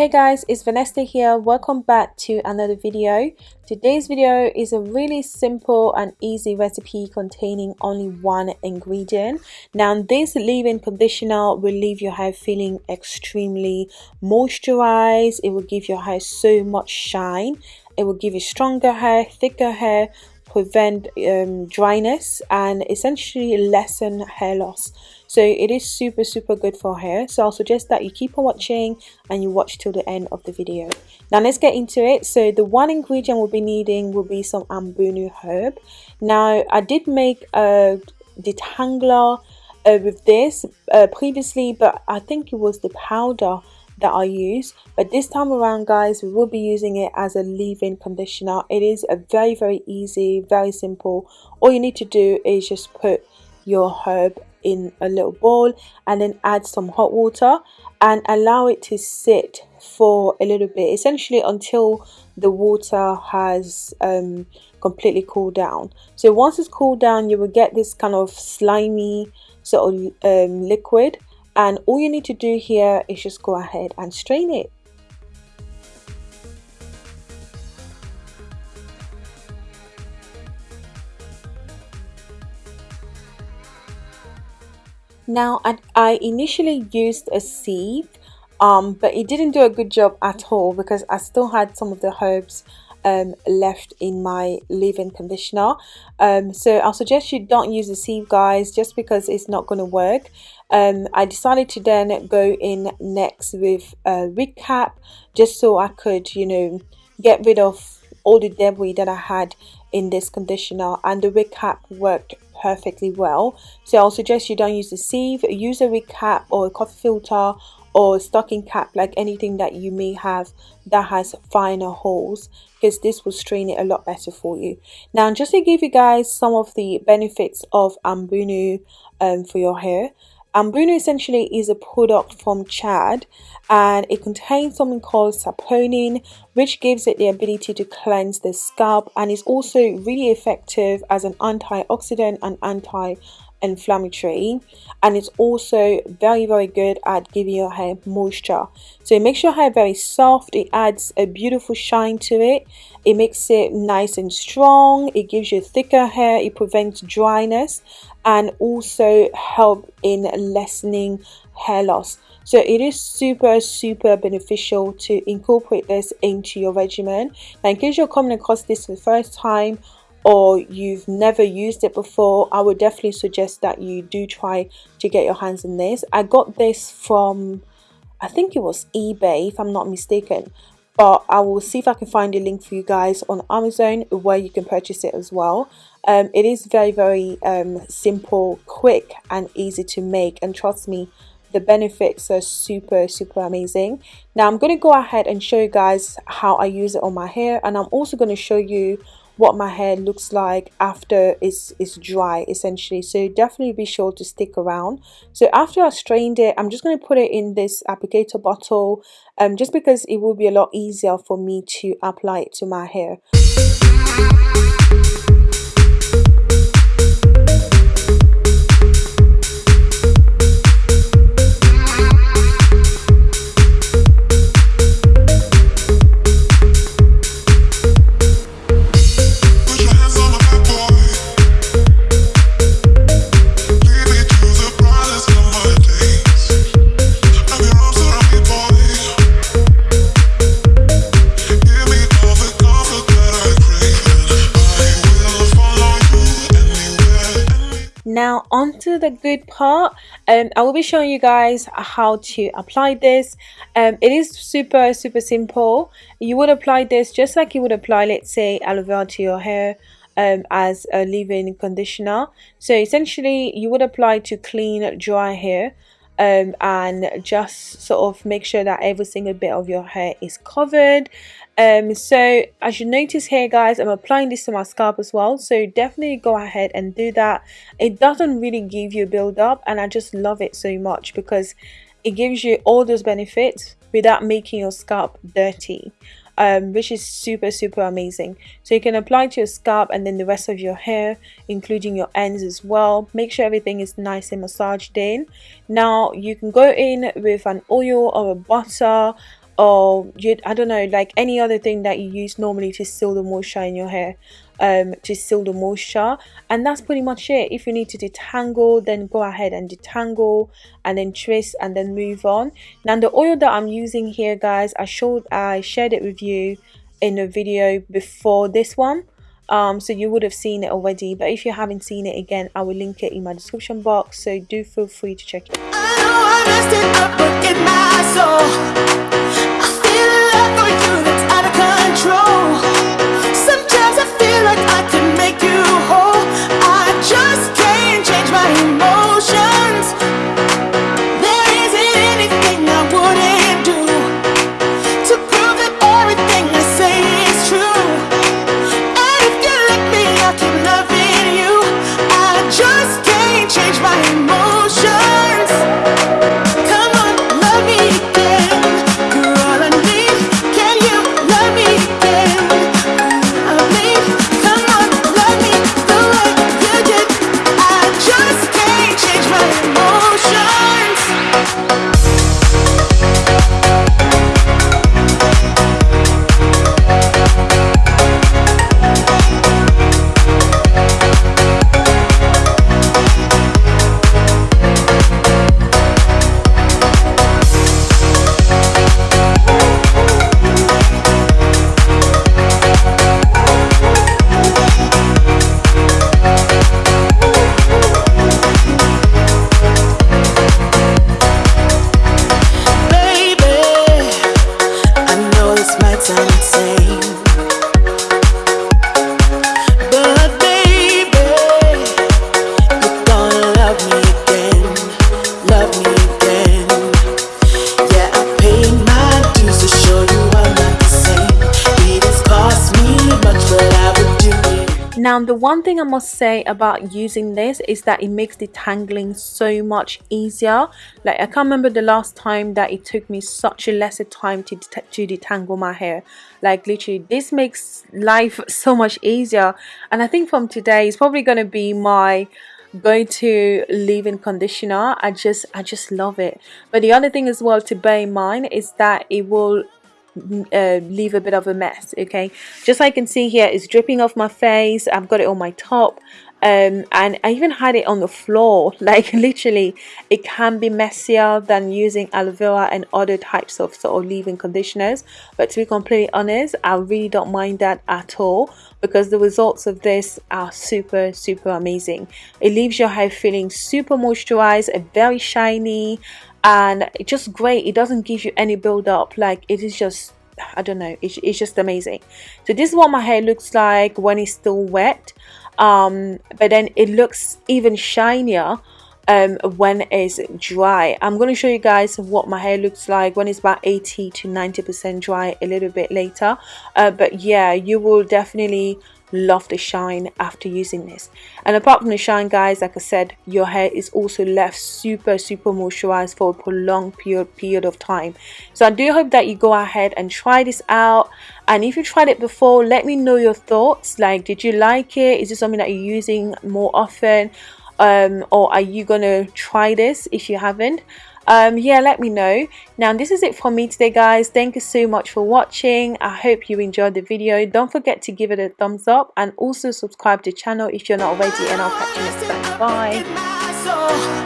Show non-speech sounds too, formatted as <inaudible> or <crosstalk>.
Hey guys, it's Vanessa here. Welcome back to another video. Today's video is a really simple and easy recipe containing only one ingredient. Now this leave-in conditioner will leave your hair feeling extremely moisturized. It will give your hair so much shine. It will give you stronger hair, thicker hair, prevent um, dryness and essentially lessen hair loss. So it is super super good for hair. So I'll suggest that you keep on watching and you watch till the end of the video. Now let's get into it. So the one ingredient we'll be needing will be some ambunu herb. Now I did make a detangler uh, with this uh, previously but I think it was the powder that I use but this time around guys we will be using it as a leave-in conditioner. It is a very very easy very simple. All you need to do is just put your herb in a little bowl and then add some hot water and allow it to sit for a little bit essentially until the water has um, completely cooled down. So once it's cooled down you will get this kind of slimy sort of um, liquid and all you need to do here is just go ahead and strain it. Now, I initially used a sieve, um, but it didn't do a good job at all because I still had some of the herbs um, left in my leave-in conditioner. Um, so I'll suggest you don't use the sieve, guys, just because it's not going to work. Um, I decided to then go in next with a wig cap, just so I could, you know, get rid of all the debris that I had in this conditioner and the wig cap worked perfectly well so I'll suggest you don't use the sieve use a wig cap or a coffee filter or stocking cap like anything that you may have that has finer holes because this will strain it a lot better for you. Now just to give you guys some of the benefits of ambunu um, for your hair. Ambunu essentially is a product from Chad and it contains something called saponin which gives it the ability to cleanse the scalp and is also really effective as an antioxidant and anti inflammatory and it's also very very good at giving your hair moisture. So it makes your hair very soft it adds a beautiful shine to it it makes it nice and strong it gives you thicker hair it prevents dryness and also help in lessening hair loss. So it is super super beneficial to incorporate this into your regimen. Now in case you're coming across this for the first time or you've never used it before I would definitely suggest that you do try to get your hands on this. I got this from I think it was eBay if I'm not mistaken but I will see if I can find a link for you guys on Amazon where you can purchase it as well. Um, it is very very um, simple quick and easy to make and trust me the benefits are super super amazing. Now I'm going to go ahead and show you guys how I use it on my hair and I'm also going to show you what my hair looks like after it's, it's dry essentially. So definitely be sure to stick around. So after I strained it I'm just going to put it in this applicator bottle um, just because it will be a lot easier for me to apply it to my hair on to the good part um, i will be showing you guys how to apply this. Um, it is super super simple. You would apply this just like you would apply let's say aloe vera to your hair um, as a leave-in conditioner. So essentially you would apply to clean dry hair um, and just sort of make sure that every single bit of your hair is covered. Um, so as you notice here guys I'm applying this to my scalp as well. So definitely go ahead and do that. It doesn't really give you a build up and I just love it so much because it gives you all those benefits without making your scalp dirty um, which is super super amazing. So you can apply to your scalp and then the rest of your hair including your ends as well. Make sure everything is nice and massaged in. Now you can go in with an oil or a butter or you I don't know like any other thing that you use normally to seal the moisture in your hair um, to seal the moisture. And that's pretty much it. If you need to detangle then go ahead and detangle and then twist and then move on. Now the oil that I'm using here guys I showed I shared it with you in a video before this one. Um, so you would have seen it already. But if you haven't seen it again I will link it in my description box. So do feel free to check it Now the one thing I must say about using this is that it makes detangling so much easier. Like I can't remember the last time that it took me such a lesser time to, to detangle my hair. Like literally this makes life <laughs> so much easier and I think from today it's probably going to be my go to leave-in conditioner i just i just love it but the other thing as well to bear in mind is that it will uh, leave a bit of a mess okay? Just like you can see here it's dripping off my face. I've got it on my top. Um, and I even had it on the floor. <laughs> Like literally it can be messier than using aloe vera and other types of sort of leave-in conditioners. But to be completely honest I really don't mind that at all because the results of this are super super amazing. It leaves your hair feeling super moisturized and very shiny and it's just great it doesn't give you any build up like it is just I don't know it's, it's just amazing. So this is what my hair looks like when it's still wet um, but then it looks even shinier um, when it's dry. I'm going to show you guys what my hair looks like when it's about 80 to 90 percent dry a little bit later. Uh, but yeah you will definitely love the shine after using this. And apart from the shine guys like i said your hair is also left super super moisturized for a prolonged period period of time. So i do hope that you go ahead and try this out. And if you tried it before let me know your thoughts. Like did you like it? Is this something that you're using more often? Um, or are you gonna try this if you haven't um, yeah let me know. Now this is it from me today guys. Thank you so much for watching. I hope you enjoyed the video. Don't forget to give it a thumbs up and also subscribe to the channel if you're not already and i'll catch you next time. Bye